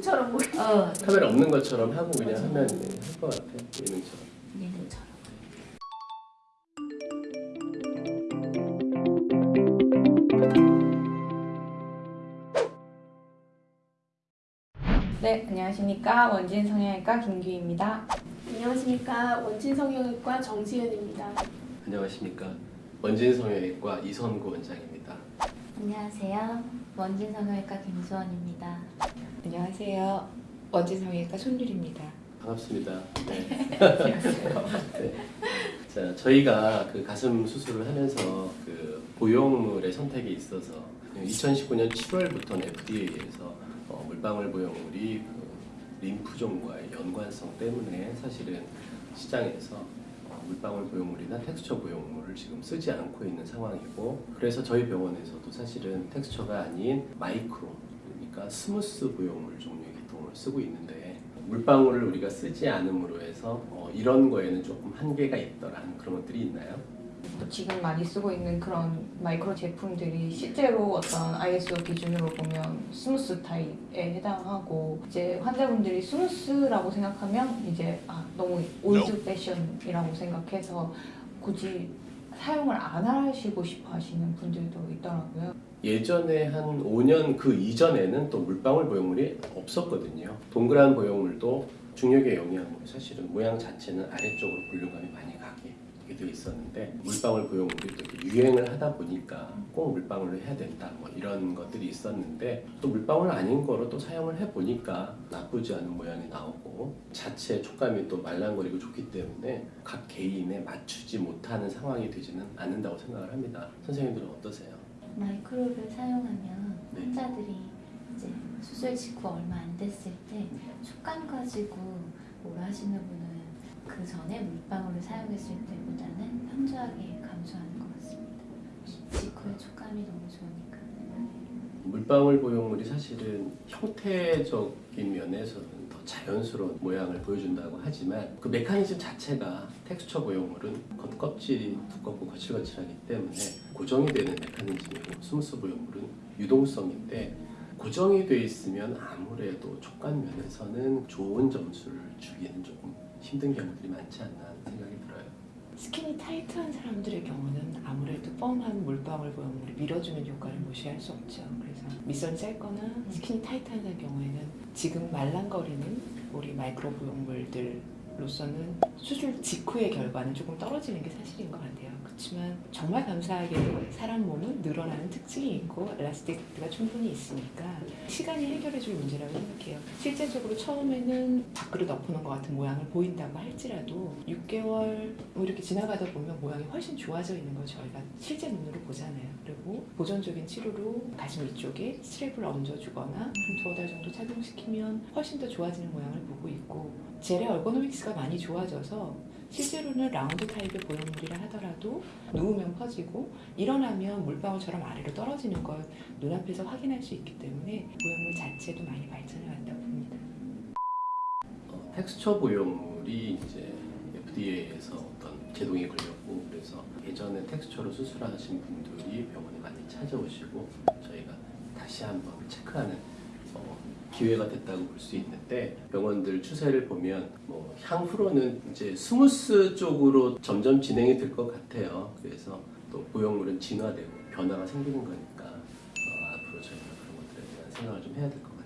춤처럼 보이. 어, 카메라 없는 것처럼 하고 그냥 하면 할 것 같아 예능처럼. 예능처럼. 네, 안녕하십니까. 원진 성형외과 김규입니다. 안녕하십니까 원진 성형외과 정지은입니다. 안녕하십니까 원진 성형외과 이선구 원장입니다. 안녕하세요. 원진 성형외과 김수원입니다. 안녕하세요. 원진성형외과 손율입니다. 반갑습니다. 네. 네. 자, 저희가 그 가슴 수술을 하면서 그 보형물의 선택에 있어서 2019년 7월부터는 FDA에서 어, 물방울 보형물이 그 림프종과의 연관성 때문에 사실은 시장에서 어, 물방울 보형물이나 텍스처 보형물을 지금 쓰지 않고 있는 상황이고 그래서 저희 병원에서도 사실은 텍스처가 아닌 마이크로 그러니까 smooth 보형물 종류의 기통을 쓰고 있는데 물방울을 우리가 쓰지 않음으로 해서 어, 이런 거에는 조금 한계가 있더라는 그런 것들이 있나요? 지금 많이 쓰고 있는 그런 마이크로 제품들이 실제로 어떤 ISO 기준으로 보면 smooth 타입에 해당하고 이제 환자분들이 smooth라고 생각하면 이제 아, 너무 old fashion이라고 생각해서 굳이 사용을 안 하시고 싶어 하시는 분들도 있더라고요. 예전에 한 5년 그 이전에는 또 물방울 보형물이 없었거든요. 동그란 보형물도 중력의 영향으로 사실은 모양 자체는 아래쪽으로 볼륨감이 많이 가게 되어 있었는데 물방울 또 이렇게 유행을 하다 보니까 꼭 물방울로 해야 된다 뭐 이런 것들이 있었는데 또 물방울 아닌 거로 또 사용을 해보니까 나쁘지 않은 모양이 나오고 자체 촉감이 또 말랑거리고 좋기 때문에 각 개인에 맞추지 못하는 상황이 되지는 않는다고 생각을 합니다. 선생님들은 어떠세요? 마이크로를 사용하면 네. 환자들이 이제 수술 직후 얼마 안 됐을 때 촉감 가지고 뭐라 하시는 분은 그 전에 물방울을 사용했을 때보다는 현저하게 감소하는 것 같습니다. 직후에 촉감이 너무 좋으니까. 물방울 보형물이 사실은 형태적인 면에서는 더 자연스러운 모양을 보여준다고 하지만 그 메커니즘 자체가 텍스처 보형물은 겉껍질이 두껍고 거칠거칠하기 때문에 고정이 되는 메커니즘이고 smooth 보형물은 유동성인데 고정이 돼 있으면 아무래도 촉감 면에서는 좋은 점수를 주기는 조금 힘든 경우들이 많지 않나 생각이 들어요. skin이 타이트한 사람들의 경우는 아무래도 뻔한 물방울 보형물이 밀어주는 효과를 무시할 수 없죠. 그래서 밑선이 짧거나 skin이 타이트한 경우에는 지금 말랑거리는 우리 마이크로 보형물들 로서는 수술 직후의 결과는 조금 떨어지는 게 사실인 것 같아요. 그렇지만 정말 감사하게도 사람 몸은 늘어나는 특징이 있고 엘라스틱가 충분히 있으니까 시간이 해결해 줄 문제라고 생각해요. 실제적으로 처음에는 밖으로 덮어놓은 것 같은 모양을 보인다고 할지라도 6개월 뭐 이렇게 지나가다 보면 모양이 훨씬 좋아져 있는 걸 저희가 실제 눈으로 보잖아요. 그리고 보존적인 치료로 가슴 위쪽에 스트랩을 얹어주거나 한 두어 달 정도 착용시키면 훨씬 더 좋아지는 모양을 보고 있고 젤의 얼고노믹스 가 많이 좋아져서 실제로는 라운드 타입의 보형물이라 하더라도 누우면 퍼지고 일어나면 물방울처럼 아래로 떨어지는 걸 눈앞에서 확인할 수 있기 때문에 보형물 자체도 많이 발전해 왔다고 봅니다. 어, 텍스처 보형물이 이제 FDA에서 어떤 제동이 걸렸고 그래서 예전에 텍스처로 수술하신 분들이 병원에 많이 찾아오시고 저희가 다시 한번 체크하는 어, 기회가 됐다고 볼 수 있는데 병원들 추세를 보면 뭐 향후로는 이제 smooth 쪽으로 점점 진행이 될 것 같아요. 그래서 또 보형물은 진화되고 변화가 생기는 거니까 어, 앞으로 저희가 그런 것들에 대한 생각을 좀 해야 될 것 같아요.